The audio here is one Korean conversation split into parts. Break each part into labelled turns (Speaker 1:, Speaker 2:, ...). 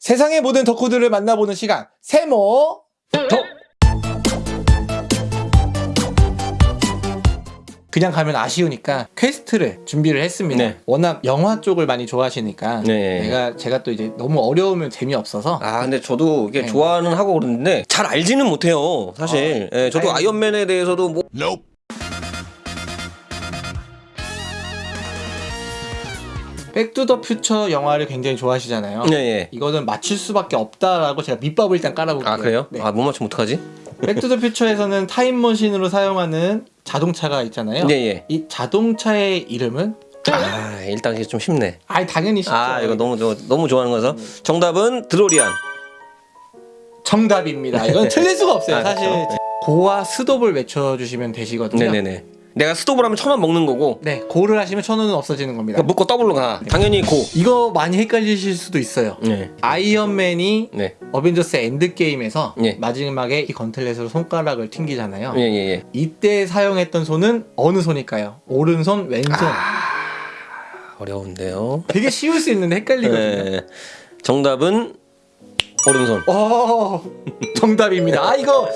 Speaker 1: 세상의 모든 덕후들을 만나보는 시간 세모
Speaker 2: 덕!
Speaker 1: 그냥 가면 아쉬우니까 퀘스트를 준비를 했습니다.
Speaker 2: 네.
Speaker 1: 워낙 영화 쪽을 많이 좋아하시니까
Speaker 2: 네.
Speaker 1: 내가 제가 또 이제 너무 어려우면 재미없어서
Speaker 2: 아 근데 저도 이게
Speaker 1: 네.
Speaker 2: 좋아는 하고 그러는데 잘 알지는 못해요 사실 예, 저도. 아이언맨에 대해서도 뭐
Speaker 1: 백투더 영화를 굉장히 좋아하시잖아요.
Speaker 2: 예, 예.
Speaker 1: 이거는 맞출 수밖에 없다라고 제가 밑밥을 일단 깔아볼게요.
Speaker 2: 아 그래요?
Speaker 1: 네.
Speaker 2: 아 못 맞추면 어떡하지?
Speaker 1: 백투더 퓨처에서는 타임머신으로 사용하는 자동차가 있잖아요.
Speaker 2: 예, 예.
Speaker 1: 이 자동차의 이름은
Speaker 2: 아 일단 이게 좀 쉽네
Speaker 1: 아이 당연히 쉽죠.
Speaker 2: 아 이거 너무 저, 너무 좋아하는 거라서 정답은 드로리안
Speaker 1: 정답입니다. 이건 틀릴 수가 없어요.
Speaker 2: 아,
Speaker 1: 사실
Speaker 2: 그렇죠.
Speaker 1: 고와 스톱을 외쳐주시면 되시거든요.
Speaker 2: 네네네 내가 스톱을 하면 천원 먹는 거고
Speaker 1: 네, 고를 하시면 천 원은 없어지는 겁니다.
Speaker 2: 그러니까 묶고 더블로 가 당연히 고
Speaker 1: 이거 많이 헷갈리실 수도 있어요.
Speaker 2: 네.
Speaker 1: 아이언맨이
Speaker 2: 네.
Speaker 1: 어벤져스 엔드게임에서
Speaker 2: 예.
Speaker 1: 마지막에 이 건틀렛으로 손가락을 튕기잖아요.
Speaker 2: 예, 예, 예.
Speaker 1: 이때 사용했던 손은 어느 손일까요? 오른손, 왼손.
Speaker 2: 아. 어려운데요.
Speaker 1: 되게 쉬울 수 있는데 헷갈리거든요.
Speaker 2: 네. 정답은 오른손.
Speaker 1: 어, 정답입니다. 아 이거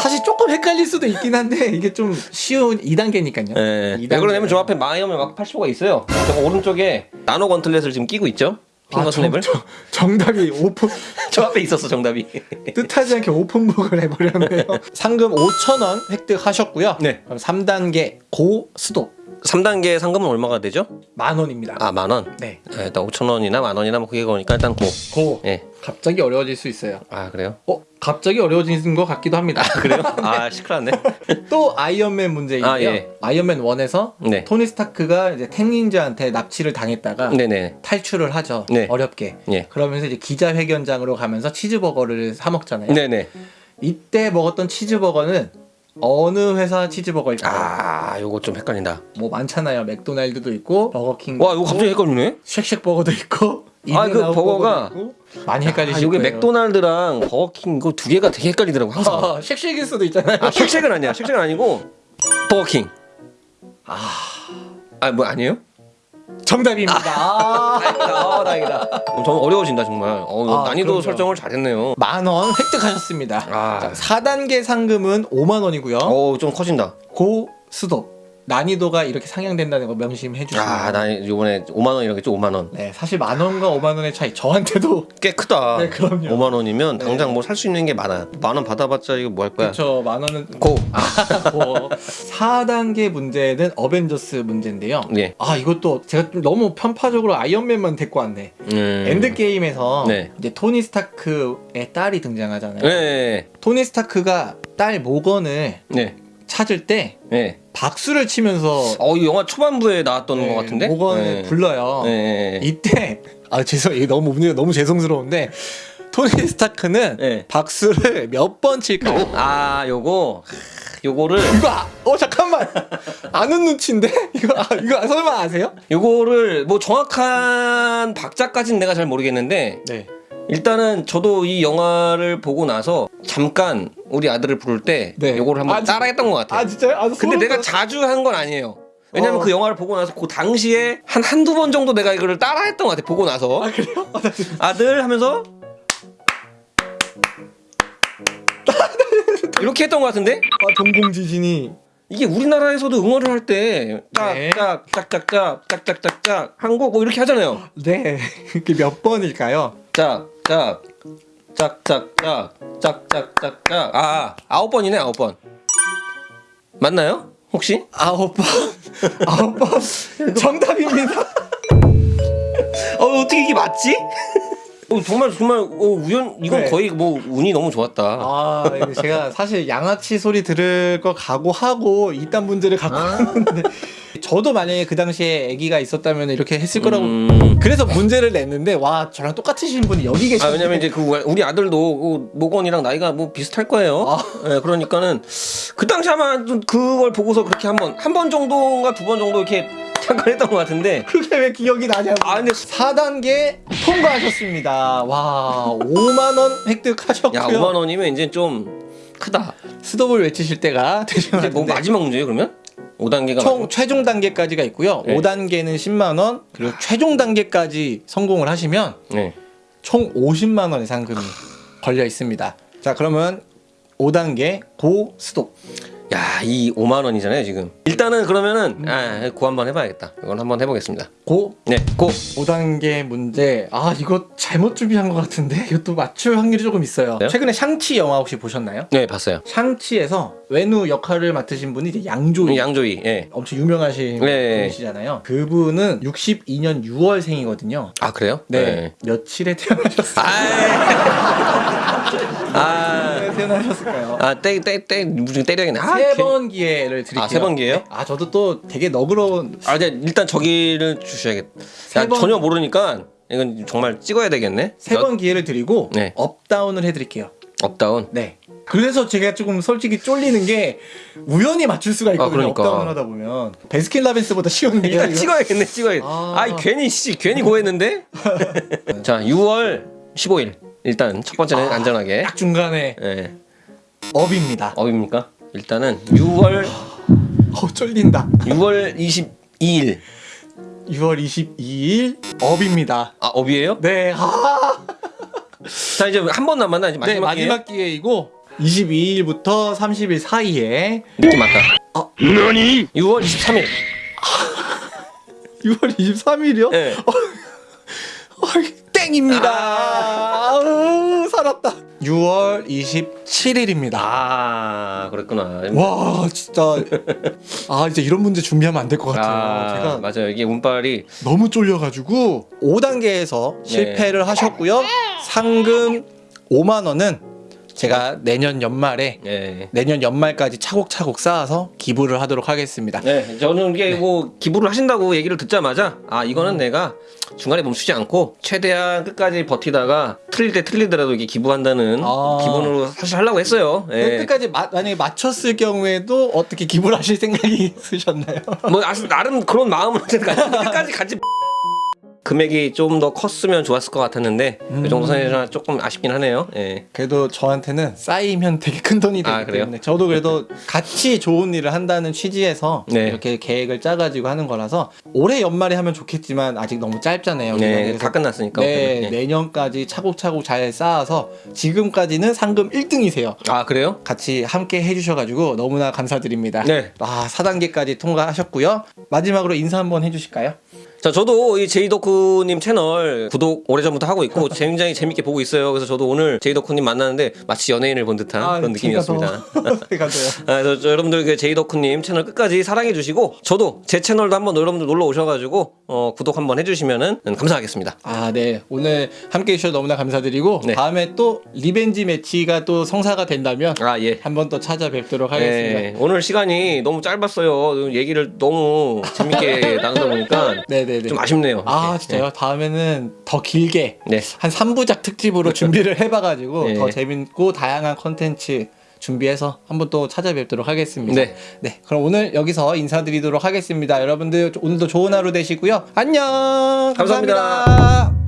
Speaker 1: 사실 조금 헷갈릴 수도 있긴 한데 이게 좀 쉬운 2단계니까요.
Speaker 2: 예. 왜 그러냐면 저 앞에 아이언맨 마크 85가 있어요. 저 오른쪽에 나노 건틀렛을 지금 끼고 있죠. 핑거
Speaker 1: 아,
Speaker 2: 스냅을.
Speaker 1: 정, 정답이 오픈
Speaker 2: 저 앞에 있었어 정답이.
Speaker 1: 뜻하지 않게 오픈북을 해버렸네요. 상금 5,000원 획득하셨고요.
Speaker 2: 네.
Speaker 1: 그럼 3단계 고 스톱
Speaker 2: 3단계 상금은 얼마가 되죠?
Speaker 1: 만 원입니다.
Speaker 2: 아 만 원.
Speaker 1: 네.
Speaker 2: 예, 일단 5천 원이나 만 원이나 뭐 그게 거니까 일단 고.
Speaker 1: 고.
Speaker 2: 예.
Speaker 1: 갑자기 어려워질 수 있어요.
Speaker 2: 아 그래요?
Speaker 1: 어, 갑자기 어려워지는 것 같기도 합니다.
Speaker 2: 그래요? 아 시끄럽네.
Speaker 1: 또 아이언맨 문제인데요.
Speaker 2: 아, 예.
Speaker 1: 아이언맨 1에서
Speaker 2: 네.
Speaker 1: 토니 스타크가 이제 텐 링즈한테 납치를 당했다가
Speaker 2: 네네.
Speaker 1: 탈출을 하죠.
Speaker 2: 네.
Speaker 1: 어렵게.
Speaker 2: 예.
Speaker 1: 그러면서 이제 기자회견장으로 가면서 치즈버거를 사 먹잖아요.
Speaker 2: 네네.
Speaker 1: 이때 먹었던 치즈버거는 어느 회사 치즈버거일까요?
Speaker 2: 아 요거 좀 헷갈린다.
Speaker 1: 뭐 많잖아요. 맥도날드도 있고 버거킹.
Speaker 2: 와 이거 갑자기 헷갈리네.
Speaker 1: 쉑쉑버거도 있고.
Speaker 2: 아, 그 버거가-
Speaker 1: 있고. 많이
Speaker 2: 아, 요게
Speaker 1: 거예요.
Speaker 2: 맥도날드랑 버거킹 이거 두 개가 되게 헷갈리더라고 항상.
Speaker 1: 아, 쉑쉑일 수도 있잖아요.
Speaker 2: 아 쉑쉑은 아니야. 쉑쉑은 아니고 버거킹. 아 뭐 아니에요?
Speaker 1: 정답입니다. 아.
Speaker 2: 다행이다. 어, 다행이다. 어, 정말 어려워진다 정말. 어,
Speaker 1: 아,
Speaker 2: 난이도
Speaker 1: 그럼요.
Speaker 2: 설정을 잘했네요.
Speaker 1: 만 원 획득하셨습니다.
Speaker 2: 아.
Speaker 1: 자, 4단계 상금은 5만 원이고요.
Speaker 2: 어 좀 커진다.
Speaker 1: 고 스톱 난이도가 이렇게 상향된다는 거 명심해 주시면
Speaker 2: 아, 나 이번에 5만 원이라고 했죠. 5만 원.
Speaker 1: 네, 사실 만 원과 5만 원의 차이 저한테도
Speaker 2: 꽤 크다.
Speaker 1: 네, 그럼요.
Speaker 2: 5만 원이면
Speaker 1: 네.
Speaker 2: 당장 뭐 살 수 있는 게 많아. 만 원 받아봤자 이거 뭐 할 거야?
Speaker 1: 그렇죠. 만 원은
Speaker 2: 고.
Speaker 1: 뭐 4단계 문제는 어벤져스 문제인데요.
Speaker 2: 네.
Speaker 1: 아, 이것도 제가 좀 너무 편파적으로 아이언맨만 데리고 왔네.
Speaker 2: 음.
Speaker 1: 엔드게임에서
Speaker 2: 네.
Speaker 1: 이제 토니 스타크의 딸이 등장하잖아요.
Speaker 2: 네.
Speaker 1: 토니 스타크가 딸 모건을
Speaker 2: 네.
Speaker 1: 찾을 때
Speaker 2: 네.
Speaker 1: 박수를 치면서
Speaker 2: 어, 이 영화 초반부에 나왔던
Speaker 1: 네,
Speaker 2: 것 같은데?
Speaker 1: 모건을
Speaker 2: 네.
Speaker 1: 불러요.
Speaker 2: 네.
Speaker 1: 이때 아 죄송 이게 너무 너무 죄송스러운데 토니 스타크는
Speaker 2: 네.
Speaker 1: 박수를 몇 번 칠까요?
Speaker 2: 아, 요거 요거를
Speaker 1: 이거 아, 어 잠깐만 아는 눈치인데 이거 아, 이거 설마 아세요?
Speaker 2: 요거를 뭐 정확한 박자까지는 내가 잘 모르겠는데
Speaker 1: 네.
Speaker 2: 일단은 저도 이 영화를 보고 나서 잠깐 우리 아들을 부를 때
Speaker 1: 네.
Speaker 2: 요거를 한번
Speaker 1: 아, 진-
Speaker 2: 따라했던 것 같아요.
Speaker 1: 아 진짜요? 아,
Speaker 2: 근데 내가
Speaker 1: 돋-
Speaker 2: 자주 한 건 아니에요. 왜냐면
Speaker 1: 어.
Speaker 2: 그 영화를 보고 나서 그 당시에 한 한두 번 정도 내가 이거를 따라했던 것 같아. 보고 나서
Speaker 1: 아 그래요? 아, 나
Speaker 2: 아들 하면서 이렇게 했던 것 같은데
Speaker 1: 아 동공지진이
Speaker 2: 이게 우리나라에서도 응원을 할때
Speaker 1: 네.
Speaker 2: 짝짝짝짝 짝짝짝짝 한국 뭐 이렇게 하잖아요.
Speaker 1: 네 이게 몇 번일까요?
Speaker 2: 짝 짝 짝짝짝 짝짝짝짝 아 아홉 번이네 아홉 번 맞나요? 혹시?
Speaker 1: 아홉 번 아홉 번 정답입니다.
Speaker 2: 어 어떻게 이게 맞지? 어, 정말 정말 어, 우연 이건
Speaker 1: 네.
Speaker 2: 거의 뭐 운이 너무 좋았다.
Speaker 1: 아 제가 사실 양아치 소리 들을 거 각오하고 이딴 문제를 갖고 왔는데 저도 만약에 그 당시에 아기가 있었다면 이렇게 했을 거라고
Speaker 2: 음...
Speaker 1: 그래서 문제를 냈는데 와 저랑 똑같으신 분이 여기 계시네
Speaker 2: 아 왜냐면 이제 그 우리 아들도 그 모건이랑 나이가 뭐 비슷할 거예요.
Speaker 1: 아.
Speaker 2: 예, 그러니까는 그 당시 아마 좀 그걸 보고서 그렇게 한번 한 번 정도인가 두 번 정도 이렇게 잠깐 했던 것 같은데
Speaker 1: 그게 왜 기억이 나냐고
Speaker 2: 아 근데
Speaker 1: 4단계 통과하셨습니다 와 5만원 획득하셨고요
Speaker 2: 야 5만 원이면 이제 좀 크다.
Speaker 1: 스톱을 외치실 때가 것
Speaker 2: 이제 뭐 마지막 문제예요 그러면? 5단계가
Speaker 1: 총 최종 단계까지가 있고요
Speaker 2: 네.
Speaker 1: 5단계는 10만 원 그리고 최종 단계까지 성공을 하시면
Speaker 2: 네.
Speaker 1: 총 50만 원의 상금이 걸려 있습니다. 자, 그러면 5단계 고 스톱.
Speaker 2: 야, 이 5만 원이잖아요, 지금. 일단은 그러면은 아, 고 한번 해 봐야겠다. 이건 한번 해 보겠습니다.
Speaker 1: 고
Speaker 2: 네, 고.
Speaker 1: 5단계 문제. 아, 이거 잘못 준비한 것 같은데. 이것도 맞출 확률이 조금 있어요.
Speaker 2: 네?
Speaker 1: 최근에 샹치 영화 혹시 보셨나요?
Speaker 2: 네, 봤어요.
Speaker 1: 샹치에서 웬우 역할을 맡으신 분이 이제 양조위.
Speaker 2: 양조위. 예.
Speaker 1: 엄청 유명하신
Speaker 2: 네.
Speaker 1: 분이시잖아요. 그분은 62년 6월생이거든요.
Speaker 2: 아, 그래요?
Speaker 1: 네. 며칠에 태어나셨어요?
Speaker 2: 아.
Speaker 1: 네, 태어나셨을까요?
Speaker 2: 아, 땡, 땡, 땡, 무슨 때려야겠네. 아,
Speaker 1: 세 번 기회를 드릴게요.
Speaker 2: 아, 세 번 기회요?
Speaker 1: 네. 아, 저도 또 되게 너그러운
Speaker 2: 아, 네, 일단 저기를 주셔야겠다. 야,
Speaker 1: 번-
Speaker 2: 전혀 모르니까 이건 정말 찍어야 되겠네.
Speaker 1: 세 번 기회를 드리고
Speaker 2: 네.
Speaker 1: 업다운을 해 드릴게요.
Speaker 2: 업다운.
Speaker 1: 네. 그래서 제가 조금 솔직히 쫄리는 게 우연히 맞출 수가 있거든요.
Speaker 2: 아, 그러니까.
Speaker 1: 업다운을 하다 보면 베스킨라빈스보다 쉬운 게
Speaker 2: 일단 찍어야겠네, 찍어야겠네.
Speaker 1: 아.
Speaker 2: 아, 이 괜히 씨, 괜히 고했는데. 자, 6월 15일. 일단 첫 번째는
Speaker 1: 아.
Speaker 2: 안전하게.
Speaker 1: 딱 중간에
Speaker 2: 예.
Speaker 1: 업입니다.
Speaker 2: 업입니까? 일단은 6월
Speaker 1: 어 쫄린다.
Speaker 2: 6월 22일.
Speaker 1: 6월 22일 업입니다.
Speaker 2: 아, 업이에요?
Speaker 1: 네. 아.
Speaker 2: 자, 이제 한 번 남았나? 이제
Speaker 1: 네,
Speaker 2: 마지막 기회.
Speaker 1: 마지막 기회이고 22일부터 30일 사이에
Speaker 2: 느낌 맞다.
Speaker 1: 어.
Speaker 2: 6월 23일.
Speaker 1: 6월 23일이요?
Speaker 2: 예.
Speaker 1: 땡입니다.
Speaker 2: 아.
Speaker 1: 살았다. 6월 27일입니다.
Speaker 2: 아, 그랬구나.
Speaker 1: 와 진짜 아 이제 이런 문제 준비하면 안 될 것 같아요.
Speaker 2: 아,
Speaker 1: 제가
Speaker 2: 맞아요. 이게 운빨이
Speaker 1: 너무 쫄려가지고 5단계에서 실패를 하셨고요. 상금 5만 원은 제가 내년 연말에
Speaker 2: 예.
Speaker 1: 내년 연말까지 차곡차곡 쌓아서 기부를 하도록 하겠습니다.
Speaker 2: 네, 저는 이게 뭐 기부를 하신다고 얘기를 듣자마자 아 이거는 내가 중간에 멈추지 않고 최대한 끝까지 버티다가 틀릴 때 틀리더라도 이게 기부한다는
Speaker 1: 아.
Speaker 2: 기분으로 사실 하려고 했어요. 예.
Speaker 1: 끝까지 마- 만약에 맞췄을 경우에도 어떻게 기부를 하실 생각이 있으셨나요?
Speaker 2: 뭐 아, 나름 그런 마음으로 끝까지 같이 금액이 좀 더 컸으면 좋았을 것 같았는데
Speaker 1: 음.
Speaker 2: 이 정도 선에서 조금 아쉽긴 하네요. 예.
Speaker 1: 그래도 저한테는 쌓이면 되게 큰 돈이 되기
Speaker 2: 아, 그래요?
Speaker 1: 때문에 저도 그래도 같이 좋은 일을 한다는 취지에서
Speaker 2: 네.
Speaker 1: 이렇게 계획을 짜가지고 하는 거라서 올해 연말에 하면 좋겠지만 아직 너무 짧잖아요.
Speaker 2: 네, 다 끝났으니까.
Speaker 1: 네,
Speaker 2: 네.
Speaker 1: 내년까지 차곡차곡 잘 쌓아서 지금까지는 상금 1등이세요.
Speaker 2: 아 그래요?
Speaker 1: 같이 함께 해주셔가지고 너무나 감사드립니다.
Speaker 2: 네.
Speaker 1: 아, 4단계까지 통과하셨고요. 마지막으로 인사 한번 해주실까요?
Speaker 2: 자, 저도 이 제이덕후님 채널 구독 오래전부터 하고 있고 굉장히 재밌게 보고 있어요. 그래서 저도 오늘 제이덕후님 만나는데 마치 연예인을 본 듯한 그런 느낌이었습니다. 아, 그래서 저 여러분들 그 제이덕후님 채널 끝까지 사랑해 주시고 저도 제 채널도 한번 여러분들 놀러 오셔가지고 어, 구독 한번 해주시면은 감사하겠습니다.
Speaker 1: 아, 네. 오늘 함께 해주셔서 너무나 감사드리고
Speaker 2: 네.
Speaker 1: 다음에 또 revenge match가 또 성사가 된다면
Speaker 2: 아 예.
Speaker 1: 한번 또 찾아뵙도록 하겠습니다.
Speaker 2: 네, 오늘 시간이 너무 짧았어요. 얘기를 너무 재밌게 나누다 보니까
Speaker 1: 네 네네.
Speaker 2: 좀 아쉽네요.
Speaker 1: 아. 진짜요? 다음에는 더 길게
Speaker 2: 네.
Speaker 1: 한 3부작 특집으로 준비를 해봐가지고
Speaker 2: 네.
Speaker 1: 더 재밌고 다양한 컨텐츠 준비해서 한번 또 찾아뵙도록 하겠습니다.
Speaker 2: 네.
Speaker 1: 네. 그럼 오늘 여기서 인사드리도록 하겠습니다. 여러분들 오늘도 좋은 하루 되시고요. 안녕.
Speaker 2: 감사합니다.
Speaker 1: 감사합니다.